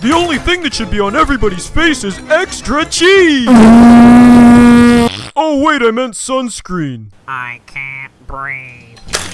The only thing that should be on everybody's face is extra cheese! Oh wait, I meant sunscreen. I can't breathe.